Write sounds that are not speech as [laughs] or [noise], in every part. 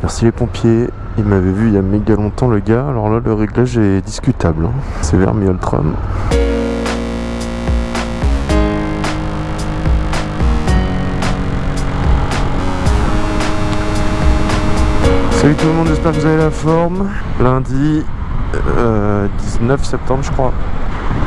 Merci les pompiers. Il m'avait vu il y a méga longtemps le gars. Alors là, le réglage est discutable. hein. C'est vers Mioltram. Salut tout le monde, j'espère que vous avez la forme. Lundi euh, 19 septembre, je crois.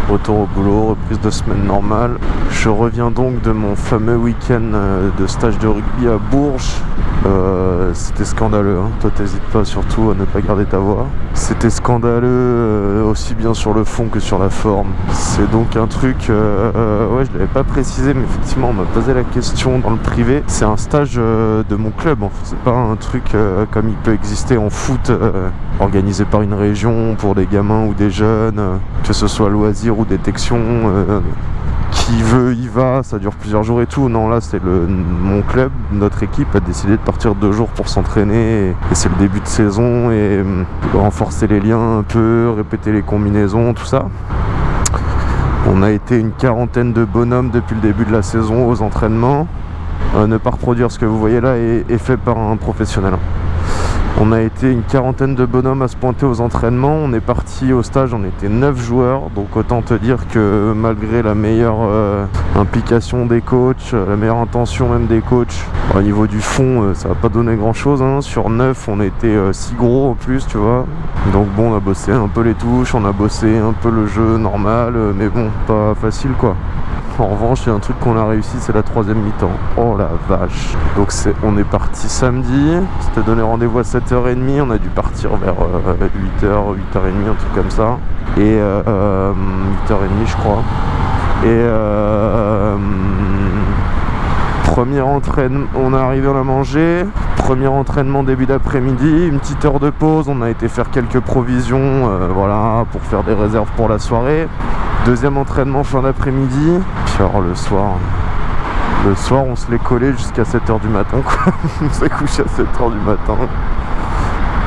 Retour au boulot, reprise de semaine normale. Je reviens donc de mon fameux week-end euh, de stage de rugby à Bourges. Euh, C'était scandaleux, hein. toi t'hésites pas surtout à ne pas garder ta voix. C'était scandaleux euh, aussi bien sur le fond que sur la forme. C'est donc un truc, euh, euh, ouais je l'avais pas précisé mais effectivement on m'a posé la question dans le privé. C'est un stage euh, de mon club, en fait. c'est pas un truc comme il peut exister en foot organisé par une région pour des gamins ou des jeunes, que ce soit loisir ou détection. Euh, qui veut y va, ça dure plusieurs jours et tout. Non, là, c'est mon club, notre équipe a décidé de partir deux jours pour s'entraîner et, c'est le début de saison et hum, renforcer les liens un peu, répéter les combinaisons, tout ça. On a été une quarantaine de bonhommes depuis le début de la saison aux entraînements. Euh, ne pas reproduire ce que vous voyez là est fait par un professionnel. On a été une quarantaine de bonhommes à se pointer aux entraînements. On est parti au stage, on était 9 joueurs. Donc autant te dire que malgré la meilleure euh, implication des coachs, la meilleure intention même des coachs, au niveau du fond, euh, ça va pas donné grand chose. Sur 9, on était 6 gros en plus, tu vois. Donc bon, on a bossé un peu les touches, on a bossé un peu le jeu normal, euh, mais bon, pas facile quoi. En revanche, il y a un truc qu'on a réussi, c'est la troisième mi-temps. Oh la vache. Donc on est parti samedi, c'était donné rendez-vous à 7h30, on a dû partir vers 8h, 8h30, un truc comme ça. Et euh, euh, 8h30 je crois. Et euh, premier entraînement, on est arrivé, on a mangé. Premier entraînement début d'après-midi, une petite heure de pause, on a été faire quelques provisions, euh, voilà, pour faire des réserves pour la soirée. Deuxième entraînement fin d'après-midi. Puis alors le soir, le soir on se l'est collé jusqu'à 7h du matin [laughs] on s'est couché à 7h du matin.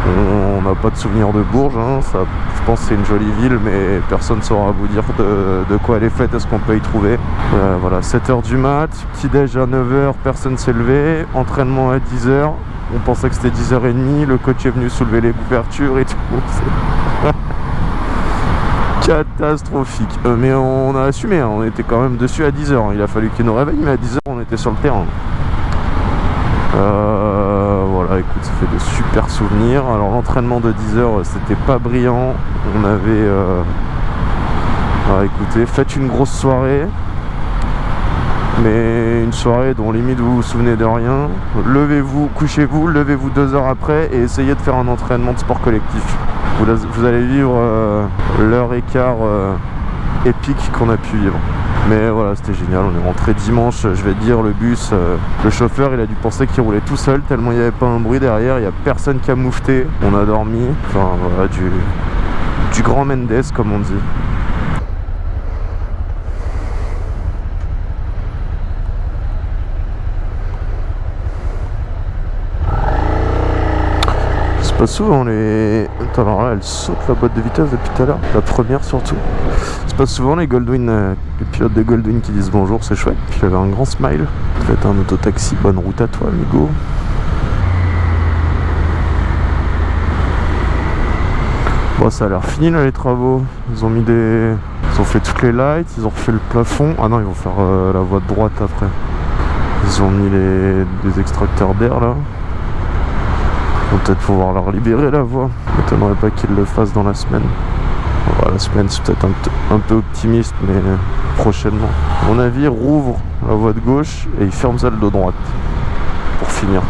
On n'a pas de souvenir de Bourges, hein. je pense que c'est une jolie ville, mais personne ne saura vous dire de, quoi elle est faite, est-ce qu'on peut y trouver? Euh, voilà, 7h du mat, petit déj à 9h, personne s'est levé, entraînement à 10h, on pensait que c'était 10h30, le coach est venu soulever les couvertures et tout. Catastrophique. Euh, mais on a assumé, hein, on était quand même dessus à 10h. Il a fallu qu'il nous réveille, mais à 10h on était sur le terrain. Euh, voilà, écoute, ça fait de super souvenirs. Alors l'entraînement de 10h, c'était pas brillant. On avait... Euh... ah, écoutez, faites une grosse soirée. Mais une soirée dont limite vous vous souvenez de rien. Levez-vous, couchez-vous, levez-vous deux heures après et essayez de faire un entraînement de sport collectif. Vous, allez vivre euh, l'heure quart euh, épique qu'on a pu vivre. Mais voilà, c'était génial. On est rentré dimanche. Je vais dire, le bus, euh, le chauffeur, il a dû penser qu'il roulait tout seul tellement il n'y avait pas un bruit derrière. Il n'y a personne qui a moufté. On a dormi. Enfin, voilà, du, du grand Mendes, comme on dit. Pas souvent les. Alors là, elle saute la boîte de vitesse depuis tout à l'heure. La première surtout. C'est pas souvent les Goldwyn, euh, les pilotes de Goldwyn qui disent bonjour, c'est chouette. Puis il avait un grand smile. Ça va être un autotaxi. Bonne route à toi, amigo. Bon, ça a l'air fini là les travaux. Ils ont mis des. Ils ont fait toutes les lights, ils ont refait le plafond. Ah non, ils vont faire euh, la voie de droite après. Ils ont mis les des extracteurs d'air là. On va peut-être pouvoir leur libérer la voie. M'étonnerait pas qu'ils le fassent dans la semaine. La semaine c'est peut-être un, peu optimiste, mais prochainement. À mon avis, ils rouvrent la voie de gauche et ils ferment celle de droite. Pour finir.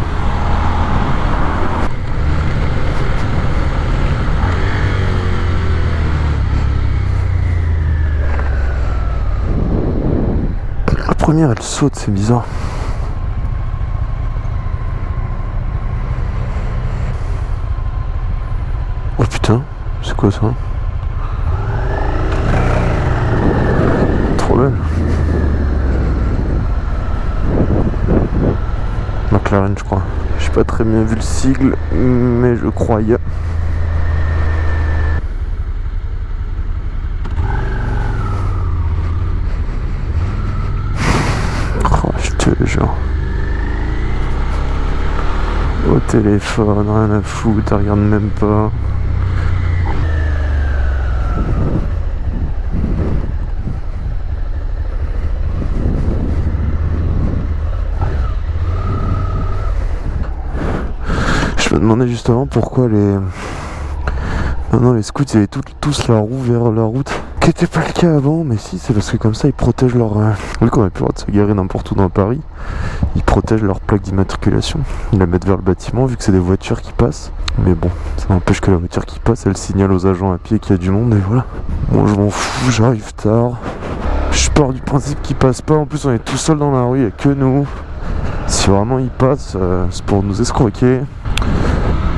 La première elle saute, c'est bizarre. Oh putain, c'est quoi ça Trop belle. McLaren, je crois. J'ai pas très bien vu le sigle, mais je croyais. Oh, je te jure. Au téléphone, rien à foutre, regarde même pas. Demandais justement pourquoi les... Maintenant les scouts ils avaient tous la roue vers la route. Qui n'était pas le cas avant, mais si c'est parce que comme ça ils protègent leur... Euh, vu qu'on a plus le droit de se garer n'importe où dans Paris, ils protègent leur plaque d'immatriculation. Ils la mettent vers le bâtiment vu que c'est des voitures qui passent. Mais bon, ça n'empêche que la voiture qui passe, elle signale aux agents à pied qu'il y a du monde et voilà. Bon je m'en fous, j'arrive tard. Je pars du principe qu'ils passent pas, en plus on est tout seul dans la rue, il n'y a que nous. Si vraiment ils passent, euh, c'est pour nous escroquer.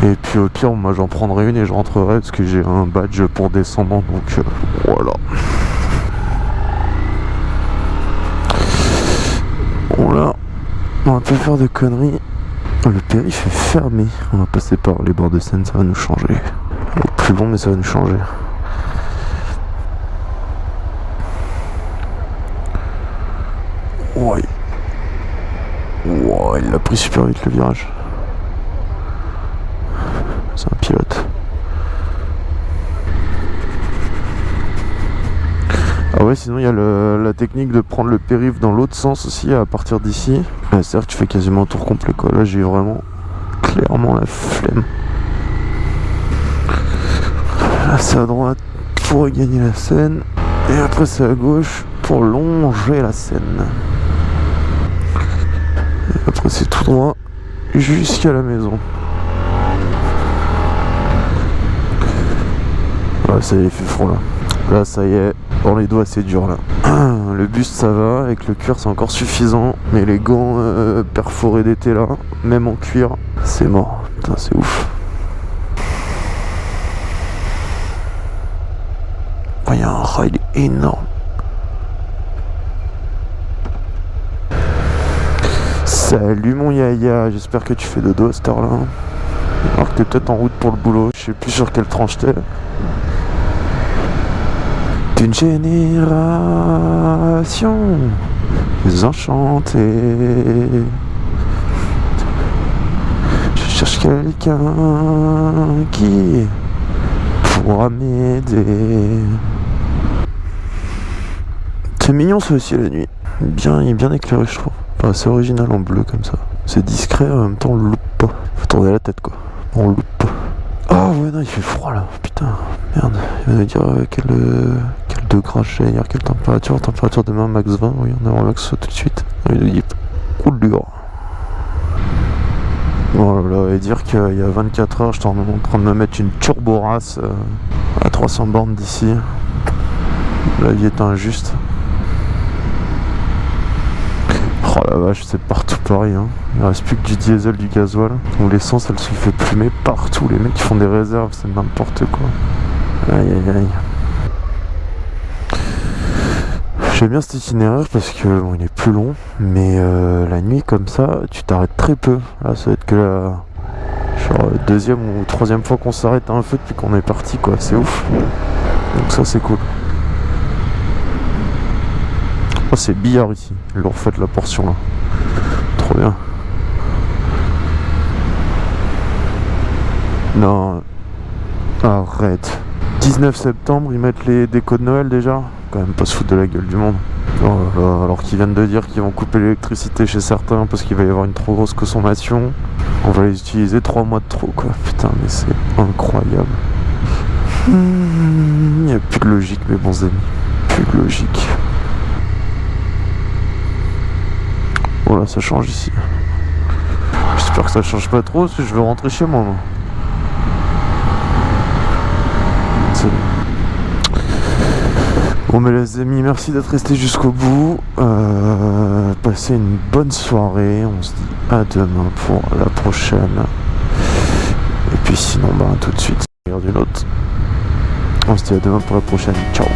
Et puis au pire, moi j'en prendrai une et je rentrerai parce que j'ai un badge pour descendant, donc euh, voilà. Bon là, on va pas faire de conneries. Le périph' est fermé. On va passer par les bords de Seine, ça va nous changer. Plus long, mais ça va nous changer. Ouais. Ouais, il a pris super vite le virage. C'est un pilote. Ah ouais, sinon il y a la technique de prendre le périph' dans l'autre sens aussi à partir d'ici. C'est-à-dire que tu fais quasiment un tour complet quoi. Là j'ai vraiment clairement la flemme. Là c'est à droite pour gagner la scène. Et après c'est à gauche pour longer la scène. Et après c'est tout droit jusqu'à la maison. ça y est, il fait froid là. Là, ça y est, dans les doigts, c'est dur là. [clears throat] Le buste, ça va. Avec le cuir, c'est encore suffisant. Mais les gants euh, perforés d'été là, même en cuir, c'est mort. Putain, c'est ouf. Il y a un ride énorme. Salut mon yaya, j'espère que tu fais dodo à cette heure là. Alors que t'es peut-être en route pour le boulot, je sais plus sur quelle tranche t'es une génération enchantée. Je cherche quelqu'un qui pourra m'aider. C'est mignon ça aussi la nuit. Bien, il est bien éclairé je trouve. c'est original en bleu comme ça. C'est discret en même temps on loupe pas. Faut tourner la tête quoi. On loupe pas. Oh ouais non il fait froid là, putain, merde. Il va nous dire euh, quel, j'ai, dire quelle température, température demain max 20, oui on a un max tout de suite. Il cool dur. Voilà, et dire qu'il y a 24 heures, j'étais en train de me mettre une turbo race euh, à 300 bornes d'ici. La vie est injuste. Oh la vache, c'est partout pareil. Hein. Il reste plus que du diesel, du gasoil. Donc l'essence, elle se fait plumer partout. Les mecs qui font des réserves, c'est n'importe quoi. Aïe aïe aïe. J'aime bien cet itinéraire parce que bon, il est plus long, mais euh, la nuit comme ça, tu t'arrêtes très peu. Là, ça va être que la deuxième ou troisième fois qu'on s'arrête à un feu depuis qu'on est parti, quoi. C'est ouf. Donc ça, c'est cool. Oh, c'est billard ici. Ils leur fait la portion là. Trop bien. Non. Arrête. 19 septembre, ils mettent les décos de Noël déjà? Quand même pas se foutre de la gueule du monde. Oh alors qu'ils viennent de dire qu'ils vont couper l'électricité chez certains parce qu'il va y avoir une trop grosse consommation. On va les utiliser 3 mois de trop quoi. Putain mais c'est incroyable. Il n'y a plus de logique mes bons amis. Plus de logique. Voilà, ça change ici. J'espère que ça change pas trop, que je veux rentrer chez moi. Bon mais les amis, merci d'être restés jusqu'au bout. Euh, passez une bonne soirée. On se dit à demain pour la prochaine. Et puis sinon, bah tout de suite, une autre. On se dit à demain pour la prochaine. Ciao